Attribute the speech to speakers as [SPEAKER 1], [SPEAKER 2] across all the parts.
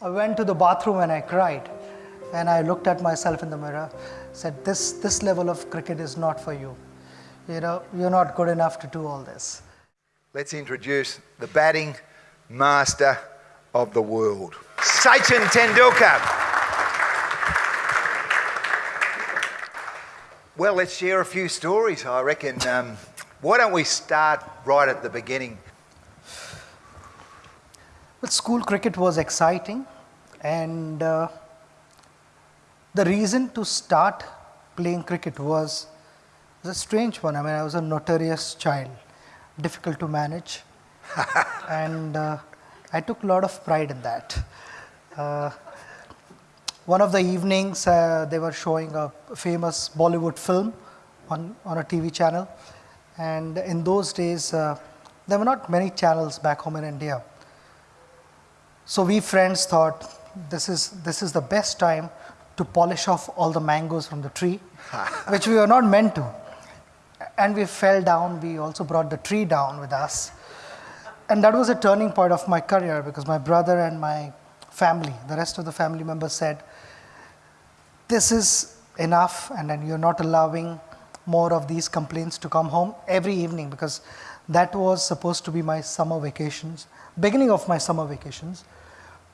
[SPEAKER 1] I went to the bathroom and I cried. And I looked at myself in the mirror, said, this, this level of cricket is not for you. You know, you're not good enough to do all this.
[SPEAKER 2] Let's introduce the batting master of the world, Sachin Tendulkar. Well, let's share a few stories, I reckon. Um, why don't we start right at the beginning?
[SPEAKER 1] School cricket was exciting, and uh, the reason to start playing cricket was, was a strange one. I mean, I was a notorious child, difficult to manage, and uh, I took a lot of pride in that. Uh, one of the evenings, uh, they were showing a famous Bollywood film on, on a TV channel. And in those days, uh, there were not many channels back home in India. So we friends thought this is, this is the best time to polish off all the mangoes from the tree, which we were not meant to. And we fell down. We also brought the tree down with us. And that was a turning point of my career because my brother and my family, the rest of the family members said, this is enough and then you're not allowing more of these complaints to come home every evening because that was supposed to be my summer vacations, beginning of my summer vacations.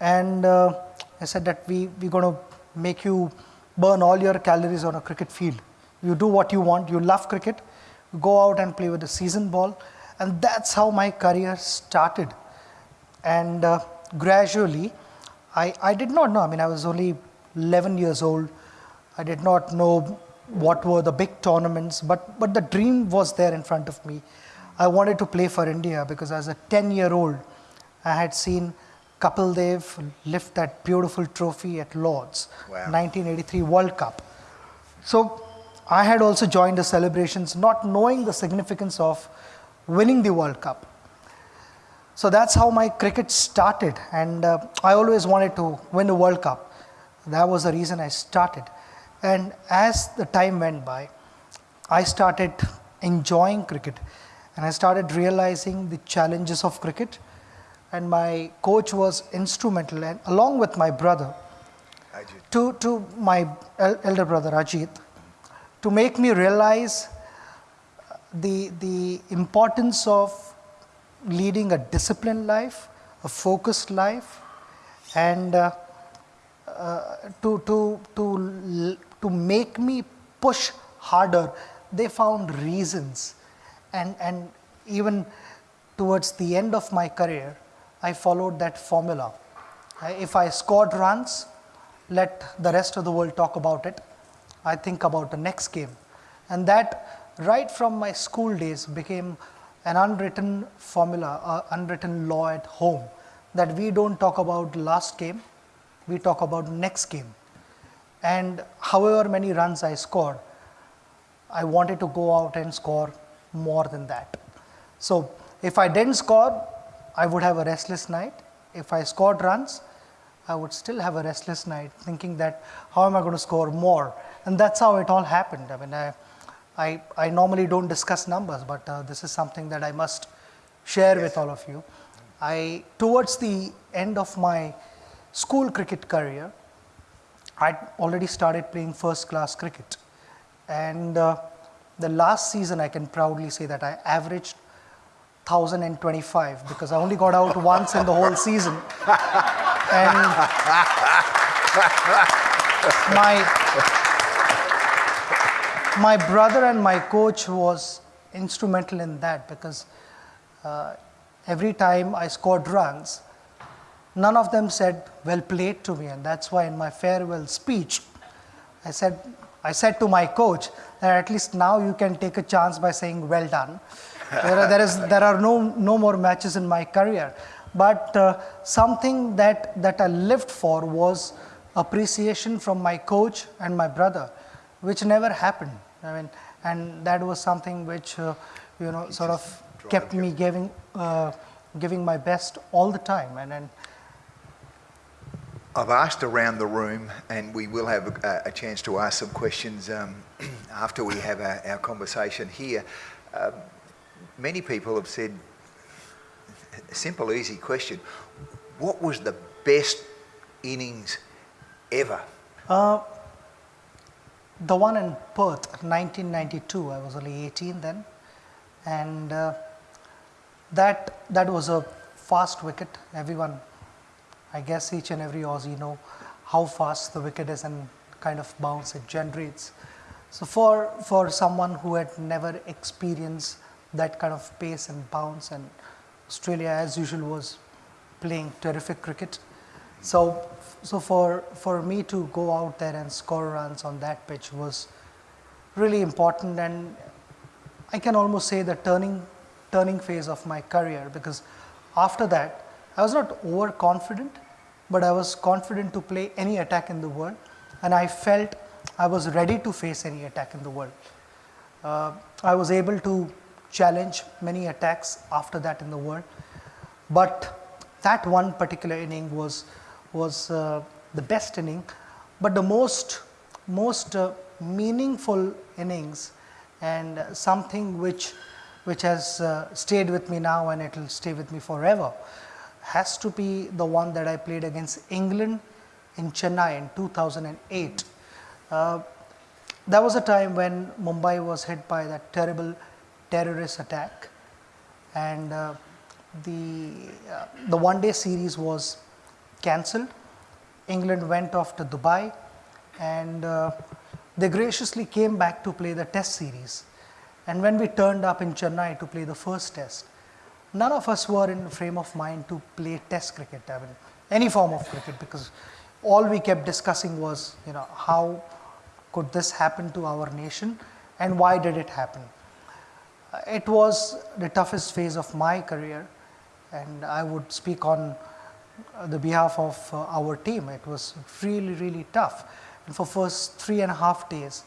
[SPEAKER 1] And uh, I said that we, we're going to make you burn all your calories on a cricket field. You do what you want, you love cricket, go out and play with a season ball. And that's how my career started. And uh, gradually, I, I did not know, I mean, I was only 11 years old. I did not know what were the big tournaments, but, but the dream was there in front of me. I wanted to play for India because as a 10 year old, I had seen Kapil Dev lift that beautiful trophy at Lords, wow. 1983 World Cup. So I had also joined the celebrations not knowing the significance of winning the World Cup. So that's how my cricket started and uh, I always wanted to win the World Cup. That was the reason I started. And as the time went by, I started enjoying cricket and I started realizing the challenges of cricket. And my coach was instrumental, and along with my brother, to, to my elder brother Ajit, to make me realize the, the importance of leading a disciplined life, a focused life, and uh, uh, to, to, to to make me push harder, they found reasons. And, and even towards the end of my career, I followed that formula. If I scored runs, let the rest of the world talk about it. I think about the next game. And that, right from my school days, became an unwritten formula, an unwritten law at home that we don't talk about last game, we talk about next game and however many runs I scored, I wanted to go out and score more than that. So if I didn't score, I would have a restless night. If I scored runs, I would still have a restless night thinking that how am I going to score more? And that's how it all happened. I mean, I, I, I normally don't discuss numbers, but uh, this is something that I must share yes. with all of you. I, towards the end of my school cricket career, I'd already started playing first class cricket. And uh, the last season, I can proudly say that I averaged 1025 because I only got out once in the whole season. And my, my brother and my coach was instrumental in that because uh, every time I scored runs, None of them said, well played to me. And that's why in my farewell speech, I said, I said to my coach that at least now you can take a chance by saying, well done. There, are, there, is, there are no, no more matches in my career. But uh, something that, that I lived for was appreciation from my coach and my brother, which never happened. I mean, and that was something which, uh, you know, sort of kept me giving, uh, giving my best all the time. And, and
[SPEAKER 2] I've asked around the room, and we will have a, a chance to ask some questions um, after we have our, our conversation here. Um, many people have said, a simple, easy question, what was the best innings ever?
[SPEAKER 1] Uh, the one in Perth, 1992, I was only 18 then, and uh, that, that was a fast wicket. Everyone, I guess each and every Aussie know how fast the wicket is and kind of bounce it generates. So for, for someone who had never experienced that kind of pace and bounce and Australia as usual was playing terrific cricket. So, so for, for me to go out there and score runs on that pitch was really important and I can almost say the turning, turning phase of my career because after that I was not overconfident, but I was confident to play any attack in the world and I felt I was ready to face any attack in the world. Uh, I was able to challenge many attacks after that in the world, but that one particular inning was, was uh, the best inning, but the most, most uh, meaningful innings and something which, which has uh, stayed with me now and it will stay with me forever has to be the one that I played against England in Chennai in 2008. Uh, that was a time when Mumbai was hit by that terrible terrorist attack and uh, the, uh, the one day series was cancelled. England went off to Dubai and uh, they graciously came back to play the test series. And when we turned up in Chennai to play the first test, none of us were in frame of mind to play test cricket, I mean, any form of cricket because all we kept discussing was, you know, how could this happen to our nation and why did it happen? Uh, it was the toughest phase of my career and I would speak on uh, the behalf of uh, our team. It was really, really tough. And for first three and a half days,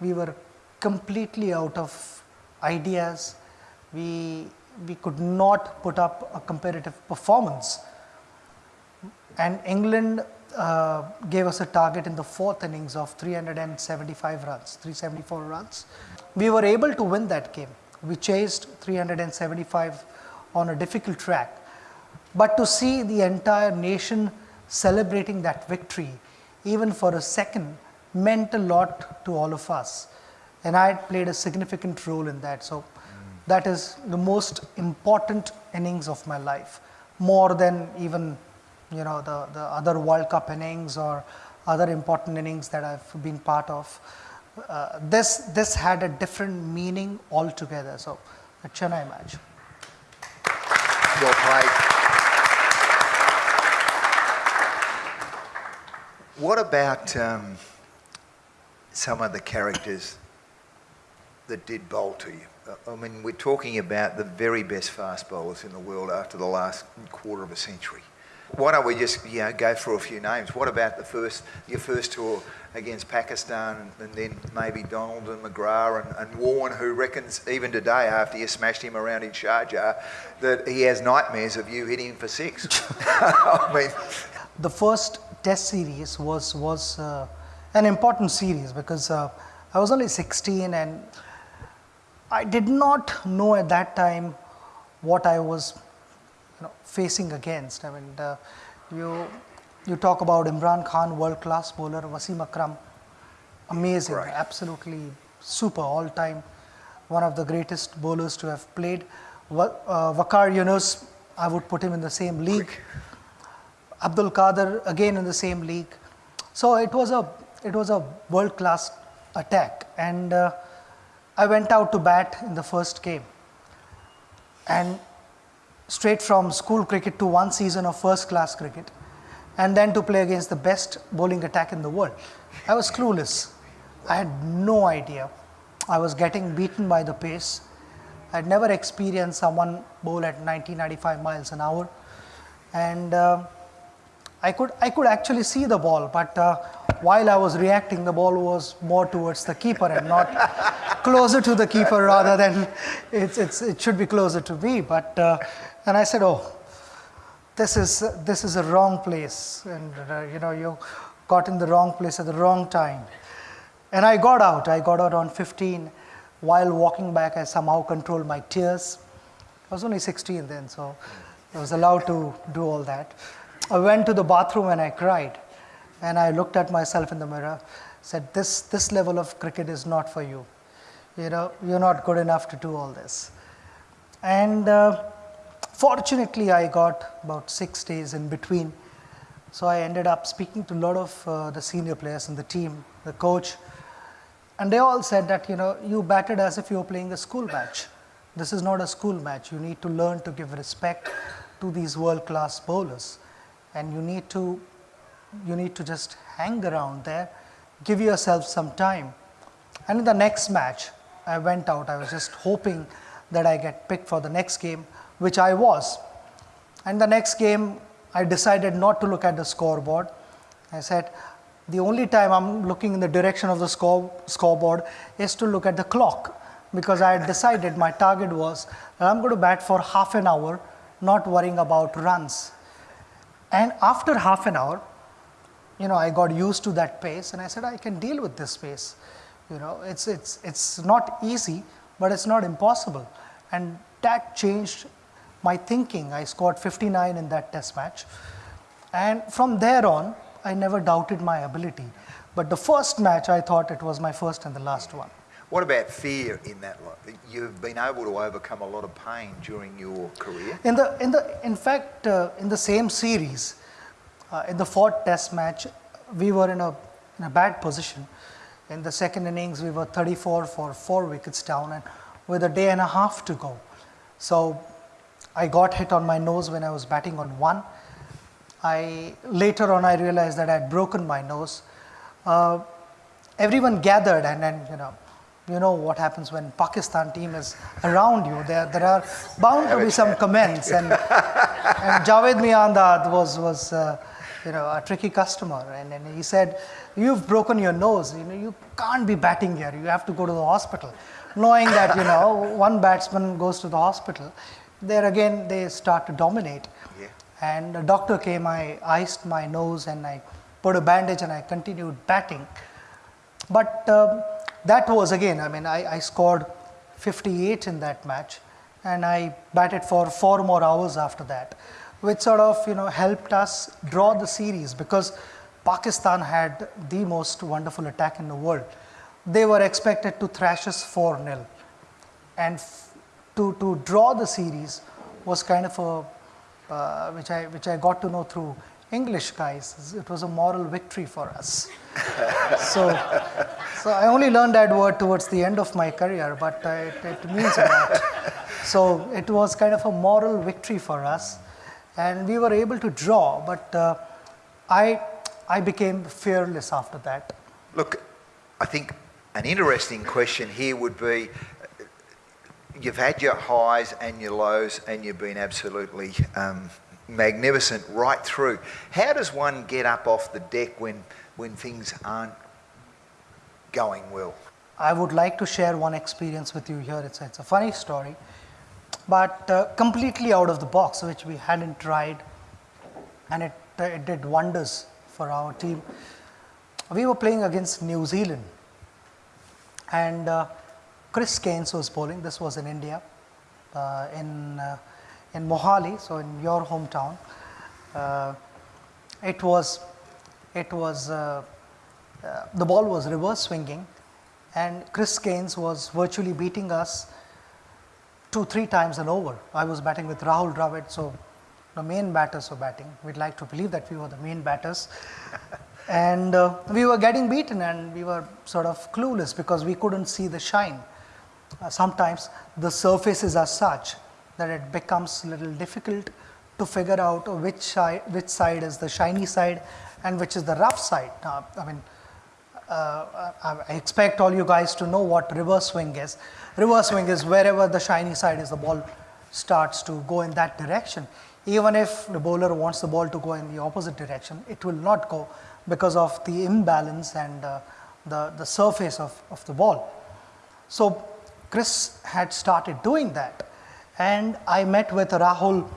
[SPEAKER 1] we were completely out of ideas. We, we could not put up a competitive performance. And England uh, gave us a target in the fourth innings of 375 runs, 374 runs. We were able to win that game. We chased 375 on a difficult track. But to see the entire nation celebrating that victory, even for a second, meant a lot to all of us. And I had played a significant role in that. So mm. that is the most important innings of my life, more than even you know, the, the other World Cup innings or other important innings that I've been part of. Uh, this, this had a different meaning altogether. So, the Chennai match.
[SPEAKER 2] What about um, some of the characters that did bowl to you? Uh, I mean, we're talking about the very best fast bowlers in the world after the last quarter of a century why don't we just you know go through a few names? What about the first your first tour against Pakistan, and then maybe Donald and McGrath and, and Warne, who reckons even today after you smashed him around in Sharjah that he has nightmares of you hitting him for six. I mean,
[SPEAKER 1] the first Test series was was uh, an important series because uh, I was only 16 and I did not know at that time what I was know, facing against. I mean, uh, you, you talk about Imran Khan, world class bowler, Wasim Akram, amazing, right. absolutely super all time, one of the greatest bowlers to have played. Uh, Waqar Younis, I would put him in the same league. Abdul Qadir again in the same league. So it was a it was a world class attack, and uh, I went out to bat in the first game, and straight from school cricket to one season of first class cricket and then to play against the best bowling attack in the world. I was clueless. I had no idea. I was getting beaten by the pace. I had never experienced someone bowl at 90, 95 miles an hour. And uh, I, could, I could actually see the ball, but uh, while I was reacting, the ball was more towards the keeper and not closer to the keeper rather than it's, it's, it should be closer to me. But uh, and I said, oh, this is, this is a wrong place. And, uh, you know, you got in the wrong place at the wrong time. And I got out. I got out on 15. While walking back, I somehow controlled my tears. I was only 16 then, so I was allowed to do all that. I went to the bathroom and I cried. and I looked at myself in the mirror, said, this, this level of cricket is not for you. You know, you're not good enough to do all this. And uh, fortunately, I got about six days in between. So I ended up speaking to a lot of uh, the senior players in the team, the coach, and they all said that, you know, you batted as if you were playing a school match. This is not a school match. You need to learn to give respect to these world class bowlers. And you need to, you need to just hang around there, give yourself some time. And in the next match, I went out, I was just hoping that I get picked for the next game, which I was. And the next game, I decided not to look at the scoreboard. I said, the only time I'm looking in the direction of the score, scoreboard is to look at the clock because I had decided my target was that I'm going to bat for half an hour, not worrying about runs. And after half an hour, you know, I got used to that pace and I said, I can deal with this pace. You know, it's, it's, it's not easy, but it's not impossible. And that changed my thinking. I scored 59 in that test match. And from there on, I never doubted my ability. But the first match, I thought it was my first and the last one.
[SPEAKER 2] What about fear in that? You've been able to overcome a lot of pain during your career.
[SPEAKER 1] In the, in the, in fact, uh, in the same series, uh, in the fourth Test match, we were in a, in a bad position. In the second innings, we were 34 for four wickets down, and with a day and a half to go. So I got hit on my nose when I was batting on one. I later on I realized that I had broken my nose. Uh, everyone gathered and then you know you know what happens when Pakistan team is around you. There there are bound to be some comments and and Javed Miandad was was uh, you know a tricky customer. And, and he said you've broken your nose. You know you can't be batting here. You have to go to the hospital. Knowing that you know one batsman goes to the hospital there again they start to dominate. And the doctor came, I iced my nose and I put a bandage and I continued batting. But um, that was again, I mean, I, I scored 58 in that match and I batted for four more hours after that, which sort of, you know, helped us draw the series because Pakistan had the most wonderful attack in the world. They were expected to thrash us 4 0. And to, to draw the series was kind of a uh, which, I, which I got to know through English guys. It was a moral victory for us. so, so I only learned that word towards the end of my career, but uh, it, it, means a lot. so it was kind of a moral victory for us, and we were able to draw. But uh, I, I became fearless after that.
[SPEAKER 2] Look, I think an interesting question here would be you've had your highs and your lows, and you've been absolutely um, magnificent right through. How does one get up off the deck when, when things aren't going well?
[SPEAKER 1] I would like to share one experience with you here. It's it's a funny story, but uh, completely out of the box, which we hadn't tried, and it, uh, it did wonders for our team. We were playing against New Zealand, and uh, Chris Cairns was bowling. This was in India, uh, in uh, in Mohali, so in your hometown. Uh, it was it was the ball was reverse swinging, and Chris Cairns was virtually beating us two three times an over. I was batting with Rahul Dravid, so the main batters were batting. We'd like to believe that we were the main batters. and uh, we were getting beaten and we were sort of clueless because we couldn't see the shine uh, sometimes the surfaces are such that it becomes a little difficult to figure out which side, which side is the shiny side and which is the rough side. Now, I mean, uh, I expect all you guys to know what reverse swing is. Reverse swing is wherever the shiny side is, the ball starts to go in that direction. Even if the bowler wants the ball to go in the opposite direction, it will not go because of the imbalance and uh, the, the surface of, of the ball. So Chris had started doing that. And I met with Rahul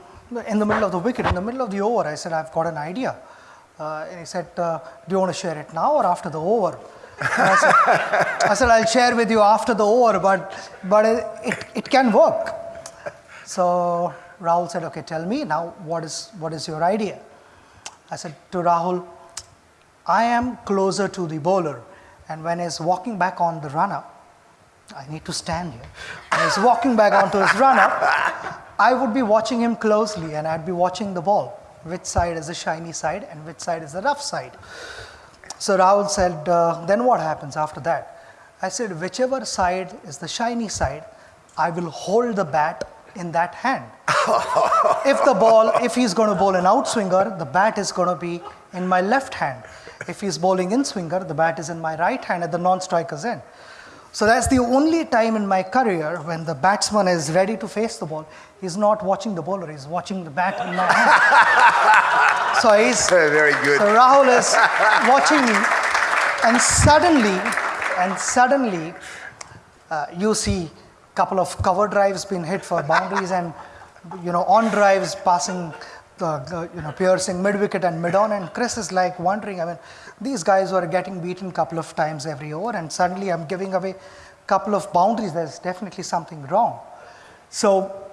[SPEAKER 1] in the middle of the wicket, in the middle of the over. I said, I've got an idea. Uh, and he said, uh, Do you want to share it now or after the over? I said, I said, I'll share with you after the over, but, but it, it, it can work. So Rahul said, Okay, tell me now, what is, what is your idea? I said to Rahul, I am closer to the bowler, and when he's walking back on the run up, I need to stand here. When he's walking back onto his run up, I would be watching him closely and I'd be watching the ball. Which side is the shiny side and which side is the rough side? So Rahul said, uh, Then what happens after that? I said, Whichever side is the shiny side, I will hold the bat in that hand. if the ball, if he's going to bowl an outswinger, the bat is going to be in my left hand. If he's bowling in swinger, the bat is in my right hand at the non striker's end. So that's the only time in my career when the batsman is ready to face the ball. He's not watching the bowler, he's watching the bat in my hand. so he's
[SPEAKER 2] Very good.
[SPEAKER 1] so Rahul is watching me, and suddenly, and suddenly, uh, you see a couple of cover drives being hit for boundaries, and you know on drives passing, the, the, you know piercing mid wicket and mid on, and Chris is like wondering. I mean, these guys were getting beaten a couple of times every over, and suddenly I'm giving away a couple of boundaries. There's definitely something wrong. So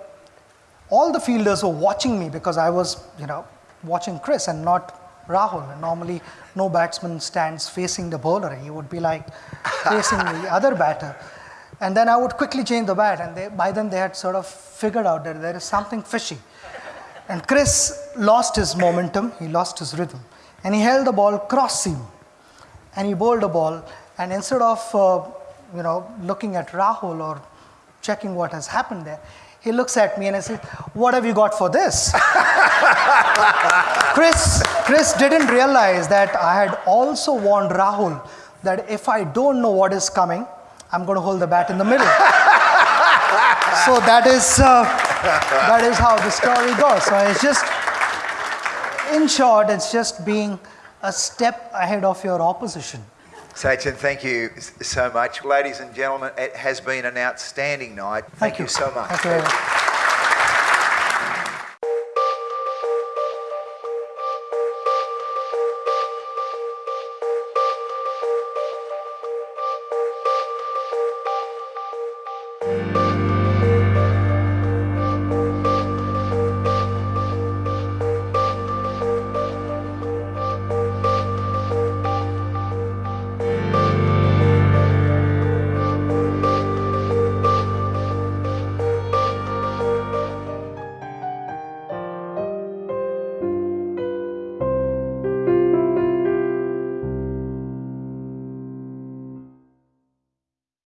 [SPEAKER 1] all the fielders were watching me because I was, you know, watching Chris and not Rahul. And normally, no batsman stands facing the bowler. He would be like facing the other batter. And then I would quickly change the bat, and they, by then they had sort of figured out that there is something fishy. And Chris lost his momentum, he lost his rhythm, and he held the ball cross seam, and he bowled a ball. And instead of, uh, you know, looking at Rahul or checking what has happened there, he looks at me and I said, What have you got for this? Chris, Chris didn't realize that I had also warned Rahul that if I don't know what is coming, I'm going to hold the bat in the middle. so that is, uh, that is how the story goes. So it's just, in short, it's just being a step ahead of your opposition.
[SPEAKER 2] Sachin, thank you so much. Ladies and gentlemen, it has been an outstanding night. Thank, you so much.
[SPEAKER 1] Thank you very much.